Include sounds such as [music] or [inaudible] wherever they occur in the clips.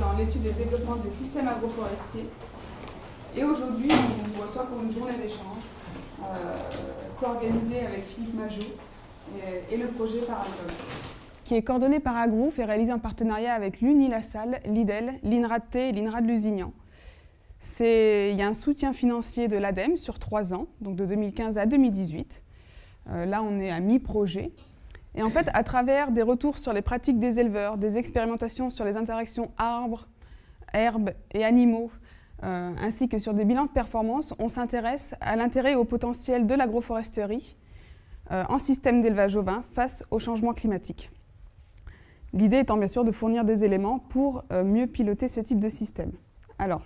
dans l'étude et le développement des systèmes agroforestiers. Et aujourd'hui, on vous reçoit pour une journée d'échange euh, co-organisée avec Philippe Majot et, le projet Parasol. Qui est coordonné par Agrouf et réalisé en partenariat avec l'Uni-La-Salle, l'IDEL, l'INRAD T et l'INRAD Lusignan. Il y a un soutien financier de l'ADEME sur trois ans, donc de 2015 à 2018. Euh, là, on est à mi-projet. Et en fait, à travers des retours sur les pratiques des éleveurs, des expérimentations sur les interactions arbres, herbes et animaux, euh, ainsi que sur des bilans de performance, on s'intéresse à l'intérêt et au potentiel de l'agroforesterie euh, en système d'élevage ovin face au changement climatique. L'idée étant bien sûr de fournir des éléments pour mieux piloter ce type de système. Alors,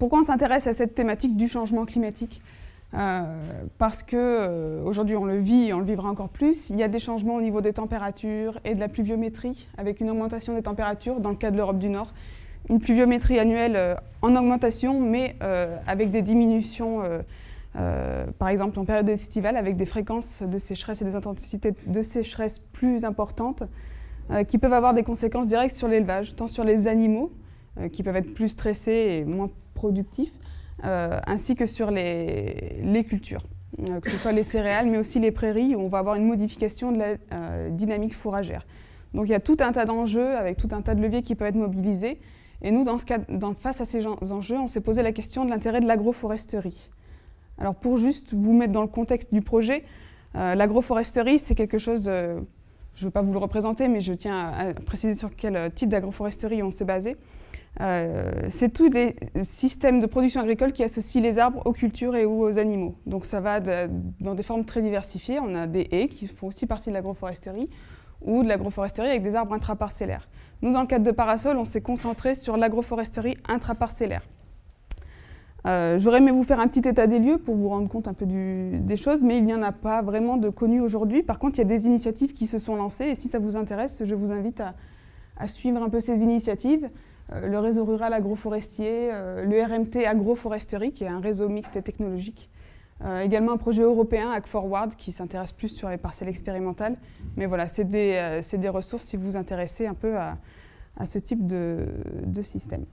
pourquoi on s'intéresse à cette thématique du changement climatique? Euh, parce qu'aujourd'hui euh, on le vit et on le vivra encore plus, il y a des changements au niveau des températures et de la pluviométrie, avec une augmentation des températures dans le cas de l'Europe du Nord. Une pluviométrie annuelle euh, en augmentation, mais avec des diminutions, par exemple en période estivale, avec des fréquences de sécheresse et des intensités de sécheresse plus importantes, qui peuvent avoir des conséquences directes sur l'élevage, tant sur les animaux, qui peuvent être plus stressés et moins productifs, ainsi que sur les, cultures, euh, que ce soit les céréales, mais aussi les prairies, où on va avoir une modification de la euh, dynamique fourragère. Donc il y a tout un tas d'enjeux, avec tout un tas de leviers qui peuvent être mobilisés. Et nous, dans ce cas, face à ces enjeux, on s'est posé la question de l'intérêt de l'agroforesterie. Alors pour juste vous mettre dans le contexte du projet, l'agroforesterie, c'est quelque chose, je ne veux pas vous le représenter, mais je tiens à préciser sur quel type d'agroforesterie on s'est basé. Euh, c'est tous les systèmes de production agricole qui associent les arbres aux cultures et aux animaux. Donc ça va dans des formes très diversifiées. On a des haies qui font aussi partie de l'agroforesterie ou de l'agroforesterie avec des arbres intraparcellaires. Nous, dans le cadre de Parasol, on s'est concentré sur l'agroforesterie intraparcellaire. Euh, J'aurais aimé vous faire un petit état des lieux pour vous rendre compte un peu des choses, mais il n'y en a pas vraiment de connues aujourd'hui. Par contre, il y a des initiatives qui se sont lancées et si ça vous intéresse, je vous invite à suivre un peu ces initiatives. Euh, le réseau rural agroforestier, euh, le RMT agroforesterie, qui est un réseau mixte et technologique. Euh, également un projet européen, AgForward, qui s'intéresse plus sur les parcelles expérimentales. Mais voilà, c'est des, des, ressources si vous vous intéressez un peu à, ce type de, système.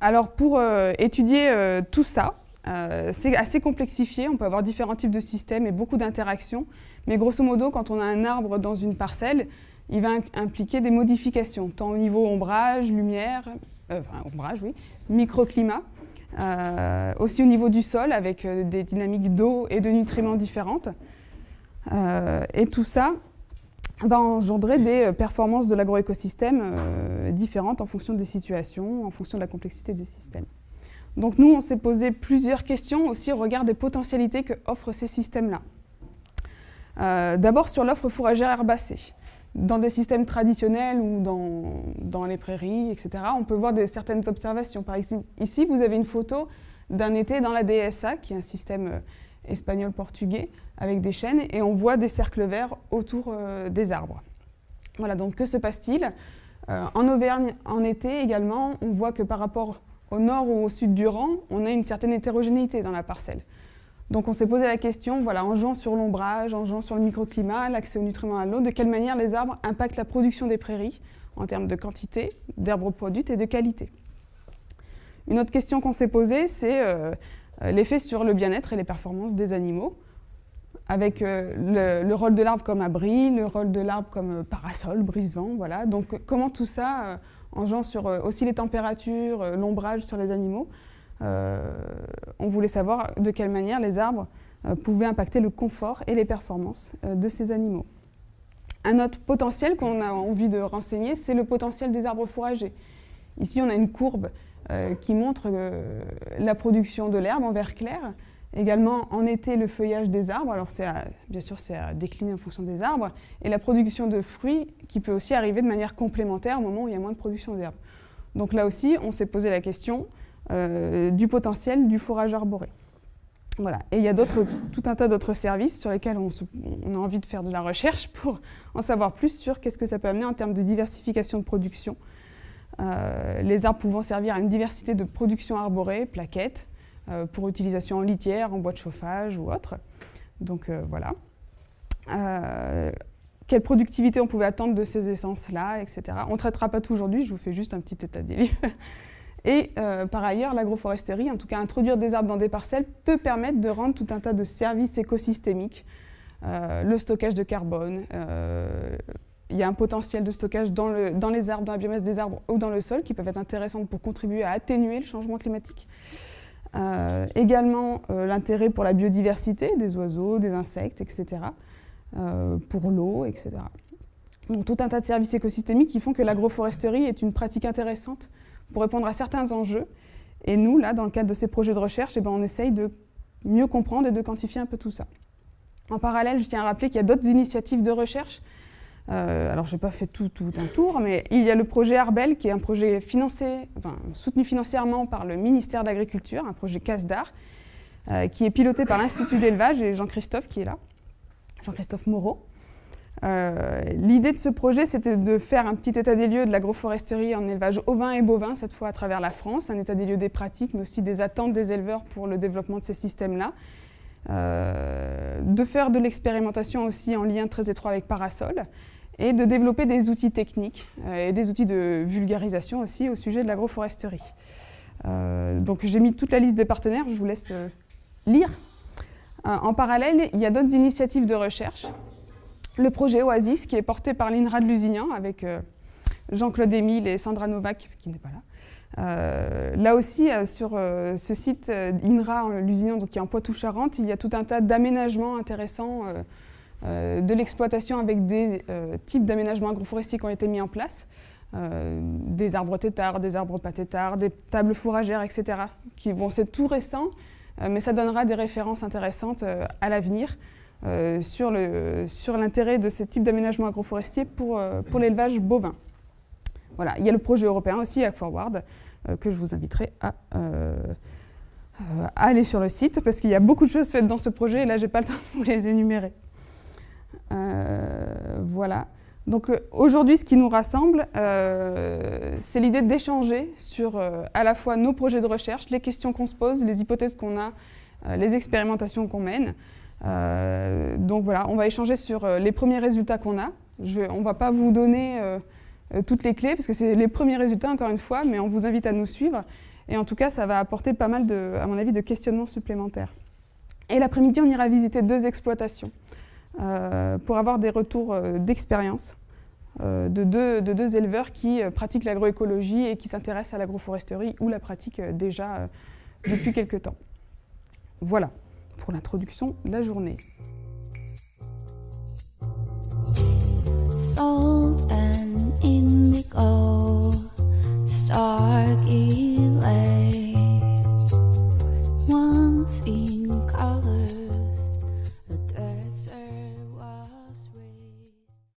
Alors pour étudier tout ça, c'est assez complexifié, on peut avoir différents types de systèmes et beaucoup d'interactions. Mais grosso modo, quand on a un arbre dans une parcelle, il va impliquer des modifications, tant au niveau ombrage, lumière, euh, enfin ombrage, oui, microclimat, euh, aussi au niveau du sol avec euh, des dynamiques d'eau et de nutriments différentes. et tout ça va engendrer des performances de l'agroécosystème différentes en fonction des situations, en fonction de la complexité des systèmes. Donc nous, on s'est posé plusieurs questions aussi au regard des potentialités que offrent ces systèmes-là. D'abord sur l'offre fourragère herbacée dans des systèmes traditionnels ou dans, dans, les prairies, etc., on peut voir certaines observations. Par exemple, ici, vous avez une photo d'un été dans la DSA, qui est un système euh, espagnol-portugais, avec des chênes, et on voit des cercles verts autour euh, des arbres. Voilà, donc que se passe-t-il? Euh, En Auvergne, en été également, on voit que par rapport au nord ou au sud du rang, on a une certaine hétérogénéité dans la parcelle. Donc on s'est posé la question, voilà, en jouant sur l'ombrage, en jouant sur le microclimat, l'accès aux nutriments à l'eau, de quelle manière les arbres impactent la production des prairies en termes de quantité, d'herbes produites et de qualité. Une autre question qu'on s'est posée, c'est euh, l'effet sur le bien-être et les performances des animaux, avec euh, le, rôle de l'arbre comme abri, le rôle de l'arbre comme euh, parasol, brise-vent, voilà. Donc comment tout ça, en jouant sur aussi les températures, l'ombrage sur les animaux, euh, on voulait savoir de quelle manière les arbres euh, pouvaient impacter le confort et les performances euh, de ces animaux. Un autre potentiel qu'on a envie de renseigner, c'est le potentiel des arbres fourragers. Ici, on a une courbe qui montre la production de l'herbe en vert clair, également en été le feuillage des arbres, alors bien sûr c'est à décliner en fonction des arbres, et la production de fruits qui peut aussi arriver de manière complémentaire au moment où il y a moins de production d'herbe. Donc là aussi, on s'est posé la question, euh, du potentiel du fourrage arboré. Voilà. Et il y a tout un tas d'autres services sur lesquels on, a envie de faire de la recherche pour [laughs] en savoir plus sur qu'est-ce que ça peut amener en termes de diversification de production. Euh, les arbres pouvant servir à une diversité de production arborée, plaquettes, euh, pour utilisation en litière, en bois de chauffage ou autre. Donc voilà. quelle productivité on pouvait attendre de ces essences-là, etc. On ne traitera pas tout aujourd'hui, je vous fais juste un petit état des lieux. [laughs] Et euh, par ailleurs, l'agroforesterie, en tout cas introduire des arbres dans des parcelles, peut permettre de rendre tout un tas de services écosystémiques, euh, le stockage de carbone, euh, il y a un potentiel de stockage dans, le, dans, les arbres, dans la biomasse des arbres ou dans le sol qui peuvent être intéressants pour contribuer à atténuer le changement climatique. également l'intérêt pour la biodiversité des oiseaux, des insectes, etc. pour l'eau, etc. Donc tout un tas de services écosystémiques qui font que l'agroforesterie est une pratique intéressante pour répondre à certains enjeux. Et nous, là, dans le cadre de ces projets de recherche, eh ben, on essaye de mieux comprendre et de quantifier un peu tout ça. En parallèle, je tiens à rappeler qu'il y a d'autres initiatives de recherche. Euh, alors, je n'ai pas fait tout, un tour, mais il y a le projet Arbel, qui est un projet financé, soutenu financièrement par le ministère de l'Agriculture, un projet CASDAR, euh, qui est piloté par l'Institut d'élevage et Jean-Christophe qui est là, Jean-Christophe Moreau. Euh, l'idée de ce projet, c'était de faire un petit état des lieux de l'agroforesterie en élevage ovin et bovin, cette fois à travers la France, un état des lieux des pratiques, mais aussi des attentes des éleveurs pour le développement de ces systèmes-là. Euh, de faire de l'expérimentation aussi en lien très étroit avec Parasol et de développer des outils techniques euh, et des outils de vulgarisation aussi au sujet de l'agroforesterie. donc j'ai mis toute la liste des partenaires, je vous laisse lire. en parallèle, il y a d'autres initiatives de recherche le projet Oasis, qui est porté par l'INRA de Lusignan, avec euh, Jean-Claude Émile et Sandra Novak, qui n'est pas là. Euh, là aussi, euh, sur ce site INRA donc qui est en Poitou-Charentes, il y a tout un tas d'aménagements intéressants de l'exploitation avec des types d'aménagements agroforestiers qui ont été mis en place. des arbres têtards, des arbres pas têtards, des tables fourragères, etc. Qui, bon, c'est tout récent, mais ça donnera des références intéressantes à l'avenir. Euh, sur l'intérêt de ce type d'aménagement agroforestier pour, euh, pour l'élevage bovin. Voilà. Il y a le projet européen aussi, Ag Forward, euh, que je vous inviterai à, aller sur le site, parce qu'il y a beaucoup de choses faites dans ce projet, et là, je n'ai pas le [laughs] temps de vous les énumérer. voilà. Donc aujourd'hui, ce qui nous rassemble, c'est l'idée d'échanger sur à la fois nos projets de recherche, les questions qu'on se pose, les hypothèses qu'on a, les expérimentations qu'on mène, donc voilà, on va échanger sur euh, les premiers résultats qu'on a. on ne va pas vous donner euh, toutes les clés, parce que c'est les premiers résultats, encore une fois, mais on vous invite à nous suivre. Et en tout cas, ça va apporter pas mal, de, à mon avis, de questionnements supplémentaires. Et l'après-midi, on ira visiter deux exploitations pour avoir des retours d'expérience de, deux, de, deux, éleveurs qui pratiquent l'agroécologie et qui s'intéressent à l'agroforesterie ou la pratiquent déjà depuis quelques temps. Voilà pour l'introduction de la journée.